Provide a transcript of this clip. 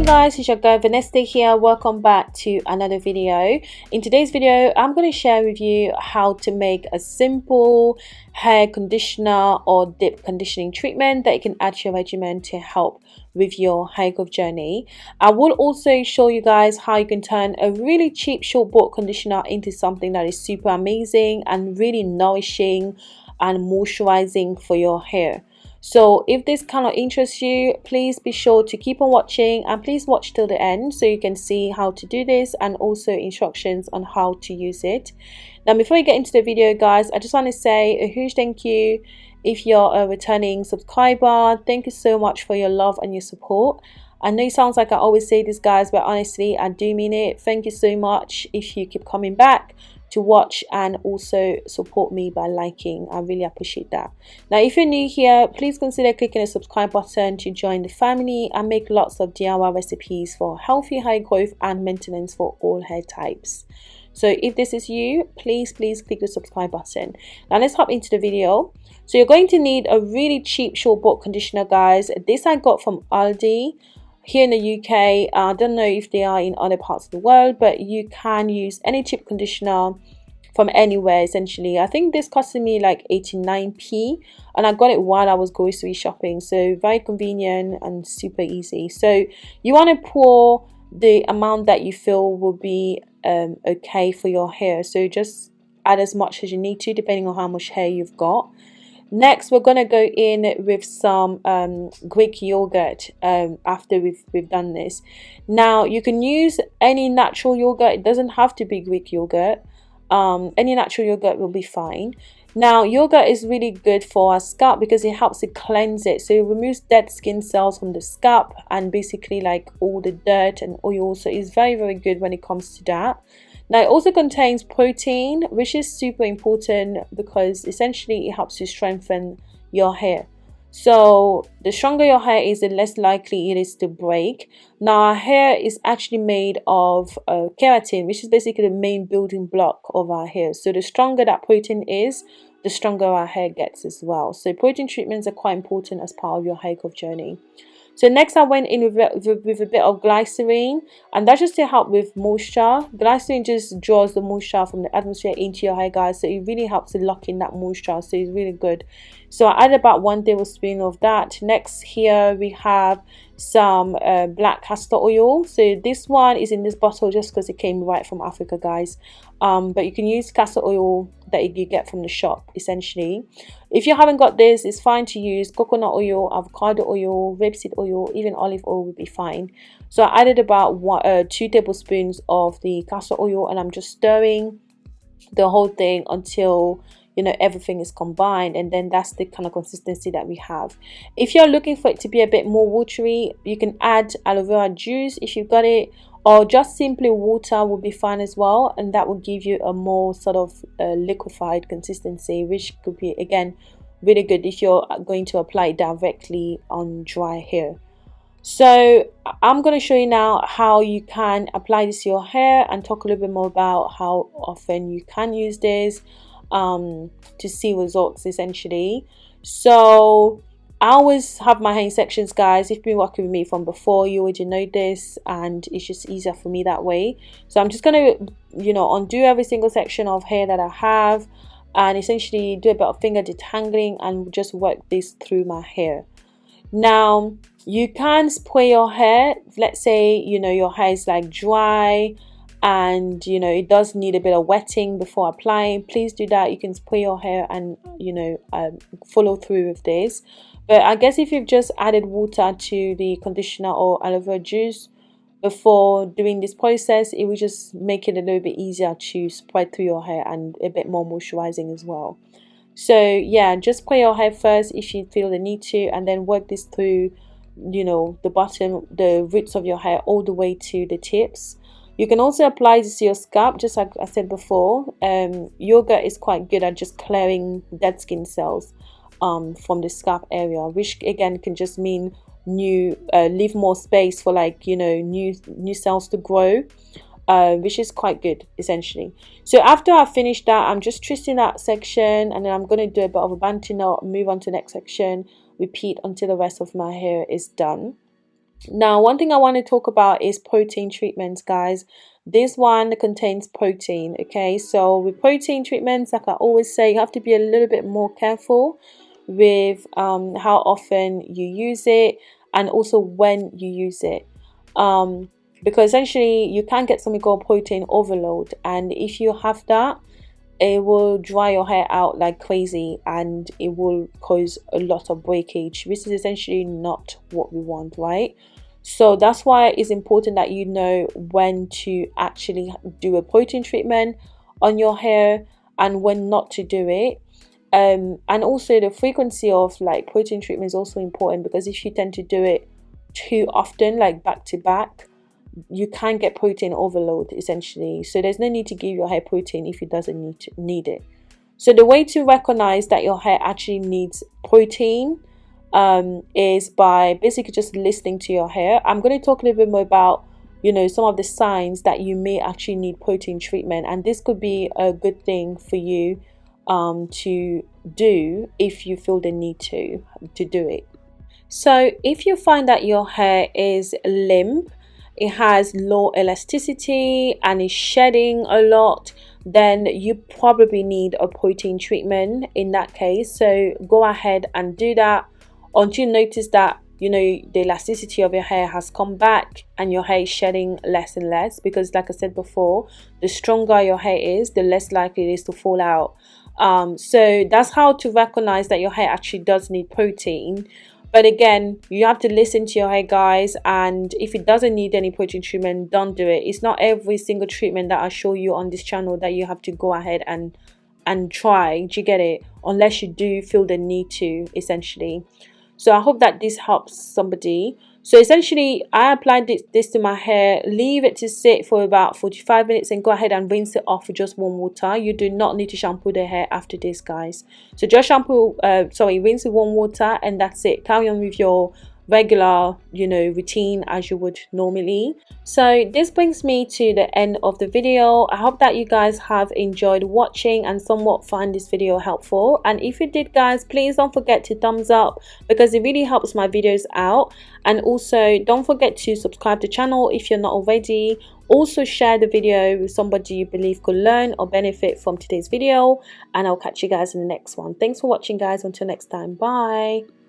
Hey guys, it's your girl Vanessa here. Welcome back to another video. In today's video, I'm going to share with you how to make a simple hair conditioner or dip conditioning treatment that you can add to your regimen to help with your hair growth journey. I will also show you guys how you can turn a really cheap short bought conditioner into something that is super amazing and really nourishing and moisturizing for your hair so if this kind of interests you please be sure to keep on watching and please watch till the end so you can see how to do this and also instructions on how to use it. Now before we get into the video guys i just want to say a huge thank you. If you're a returning subscriber thank you so much for your love and your support. I know it sounds like I always say this guys but honestly I do mean it. Thank you so much. If you keep coming back to watch and also support me by liking. I really appreciate that. Now if you're new here please consider clicking the subscribe button to join the family and make lots of diy recipes for healthy hair growth and maintenance for all hair types. So if this is you please please click the subscribe button. Now let's hop into the video. So you're going to need a really cheap short bought conditioner guys. This i got from aldi here in the UK, I don't know if they are in other parts of the world, but you can use any cheap conditioner from anywhere essentially. I think this costed me like 89p and I got it while I was grocery shopping. So very convenient and super easy. So you want to pour the amount that you feel will be um, okay for your hair. So just add as much as you need to depending on how much hair you've got. Next, we're going to go in with some um, Greek yogurt um, after we've, we've done this. Now, you can use any natural yogurt. It doesn't have to be Greek yogurt. Um, any natural yogurt will be fine. Now, yogurt is really good for our scalp because it helps to cleanse it. So it removes dead skin cells from the scalp and basically like all the dirt and oil. So it's very, very good when it comes to that. Now it also contains protein which is super important because essentially it helps to strengthen your hair. So the stronger your hair is, the less likely it is to break. Now our hair is actually made of uh, keratin, which is basically the main building block of our hair. So the stronger that protein is, the stronger our hair gets as well. So protein treatments are quite important as part of your hair growth journey. So next I went in with, with, with, a bit of glycerin and that's just to help with moisture. Glycerin just draws the moisture from the atmosphere into your hair guys so it really helps to lock in that moisture so it's really good. So I add about one tablespoon of that. Next here we have some uh, black castor oil. So this one is in this bottle just because it came right from Africa guys. Um, but you can use castor oil that you get from the shop essentially. If you haven't got this, it's fine to use coconut oil, avocado oil, rapeseed oil, even olive oil would be fine. So I added about one, uh, two tablespoons of the castor oil and I'm just stirring the whole thing until you know everything is combined and then that's the kind of consistency that we have. If you're looking for it to be a bit more watery you can add aloe vera juice if you've got it or just simply water will be fine as well and that will give you a more sort of uh, liquefied consistency which could be again really good if you're going to apply it directly on dry hair. So i'm going to show you now how you can apply this to your hair and talk a little bit more about how often you can use this um, to see results essentially. So I always have my hair sections guys. If you've been working with me from before, you already know this and it's just easier for me that way. So I'm just to, you know, undo every single section of hair that I have and essentially do a bit of finger detangling and just work this through my hair. Now, you can spray your hair. Let's say, you know, your hair is like dry and you know it does need a bit of wetting before applying. Please do that. You can spray your hair and you know um, follow through with this. But I guess if you've just added water to the conditioner or aloe vera juice before doing this process it will just make it a little bit easier to spread through your hair and a bit more moisturizing as well. So yeah just spray your hair first if you feel the need to and then work this through you know the bottom the roots of your hair all the way to the tips you can also apply this to your scalp, just like I said before. Um, yoga is quite good at just clearing dead skin cells um, from the scalp area, which again can just mean new, uh, leave more space for like you know new new cells to grow. Uh, which is quite good essentially so after I finish that I'm just twisting that section and then I'm going to do a bit of a bantu knot move on to the next section repeat until the rest of my hair is done now one thing i want to talk about is protein treatments guys. This one contains protein okay? So with protein treatments like i always say you have to be a little bit more careful with um, how often you use it and also when you use it. Um, because essentially you can get something called protein overload. And if you have that it will dry your hair out like crazy and it will cause a lot of breakage This is essentially not what we want right? So that's why it's important that you know when to actually do a protein treatment on your hair and when not to do it. Um, and also the frequency of like protein treatment is also important because if you tend to do it too often like back to back you can get protein overload essentially. So there's no need to give your hair protein if it doesn't need to, need it. So the way to recognize that your hair actually needs protein um, is by basically just listening to your hair. I'm going to talk a little bit more about you know some of the signs that you may actually need protein treatment and this could be a good thing for you um, to do if you feel the need to to do it. So if you find that your hair is limp it has low elasticity and is shedding a lot then you probably need a protein treatment in that case. So go ahead and do that. Until you notice that you know the elasticity of your hair has come back and your hair is shedding less and less because like i said before the stronger your hair is the less likely it is to fall out. Um, so that's how to recognize that your hair actually does need protein but again you have to listen to your hair guys and if it doesn't need any protein treatment don't do it. It's not every single treatment that i show you on this channel that you have to go ahead and and try. Do you get it? Unless you do feel the need to essentially so i hope that this helps somebody. So essentially I applied this, this to my hair. Leave it to sit for about 45 minutes and go ahead and rinse it off with just warm water. You do not need to shampoo the hair after this guys. So just shampoo uh, sorry rinse with warm water and that's it. Carry on with your regular you know routine as you would normally. So this brings me to the end of the video. I hope that you guys have enjoyed watching and somewhat find this video helpful. And if you did guys please don't forget to thumbs up because it really helps my videos out. And also don't forget to subscribe to the channel if you're not already. Also share the video with somebody you believe could learn or benefit from today's video. And i'll catch you guys in the next one. Thanks for watching guys. Until next time. Bye